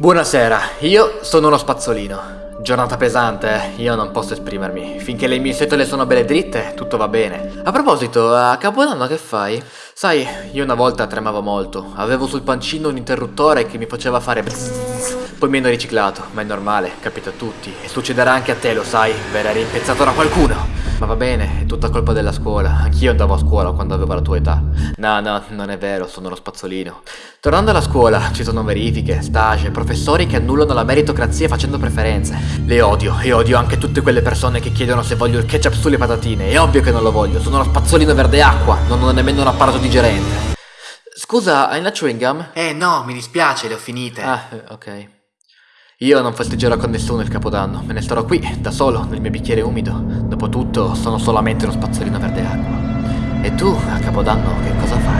Buonasera, io sono uno spazzolino. Giornata pesante, eh? Io non posso esprimermi. Finché le mie setole sono belle dritte, tutto va bene. A proposito, a Capodanno che fai? Sai, io una volta tremavo molto. Avevo sul pancino un interruttore che mi faceva fare bzzz. Poi mi hanno riciclato, ma è normale, capita a tutti. E succederà anche a te, lo sai, verrai rimpezzato da qualcuno. Ma va bene, è tutta colpa della scuola. Anch'io andavo a scuola quando avevo la tua età. No, no, non è vero, sono uno spazzolino. Tornando alla scuola, ci sono verifiche, stage, professori che annullano la meritocrazia facendo preferenze. Le odio, e odio anche tutte quelle persone che chiedono se voglio il ketchup sulle patatine. È ovvio che non lo voglio, sono uno spazzolino verde acqua, non ho nemmeno un apparato digerente. Scusa, hai una chewing gum? Eh no, mi dispiace, le ho finite. Ah, eh, ok. Io non festeggerò con nessuno il capodanno, me ne starò qui, da solo, nel mio bicchiere umido. Dopotutto, sono solamente uno spazzolino verde acqua. E tu, a capodanno, che cosa fai?